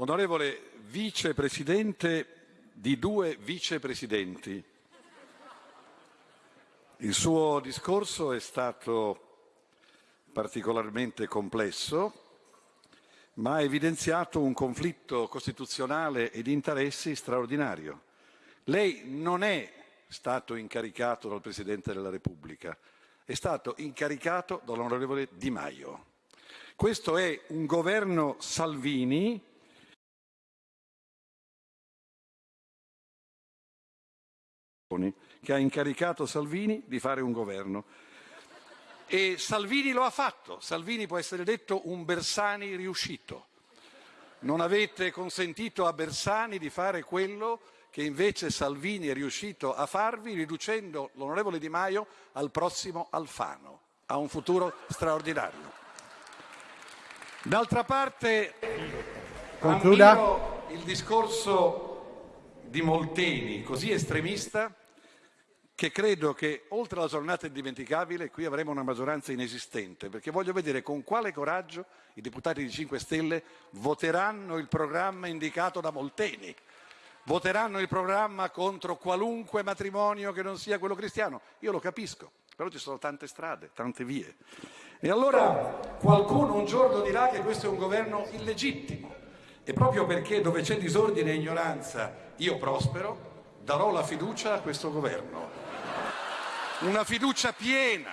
Onorevole vicepresidente di due vicepresidenti, il suo discorso è stato particolarmente complesso, ma ha evidenziato un conflitto costituzionale e di interessi straordinario. Lei non è stato incaricato dal Presidente della Repubblica, è stato incaricato dall'onorevole Di Maio. Questo è un governo Salvini che ha incaricato Salvini di fare un governo. E Salvini lo ha fatto. Salvini può essere detto un Bersani riuscito. Non avete consentito a Bersani di fare quello che invece Salvini è riuscito a farvi riducendo l'onorevole Di Maio al prossimo Alfano, a un futuro straordinario. D'altra parte, Concluda. il discorso di Molteni, così estremista, che credo che oltre alla giornata indimenticabile qui avremo una maggioranza inesistente, perché voglio vedere con quale coraggio i deputati di 5 Stelle voteranno il programma indicato da Molteni, voteranno il programma contro qualunque matrimonio che non sia quello cristiano. Io lo capisco, però ci sono tante strade, tante vie. E allora qualcuno un giorno dirà che questo è un governo illegittimo e proprio perché dove c'è disordine e ignoranza io prospero, darò la fiducia a questo governo una fiducia piena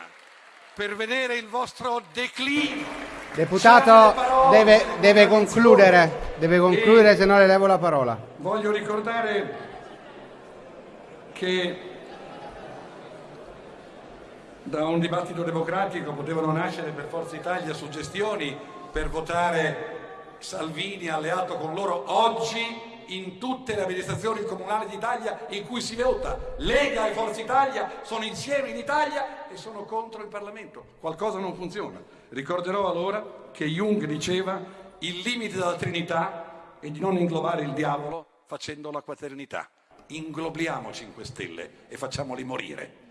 per vedere il vostro declino. Deputato deve, deve concludere, deve concludere se no le levo la parola. Voglio ricordare che da un dibattito democratico potevano nascere per Forza Italia suggestioni per votare Salvini alleato con loro oggi in tutte le amministrazioni comunali d'Italia in cui si vota. Lega e Forza Italia sono insieme in Italia e sono contro il Parlamento. Qualcosa non funziona. Ricorderò allora che Jung diceva il limite della Trinità è di non inglobare il diavolo facendo la quaternità. Inglobiamo 5 Stelle e facciamoli morire.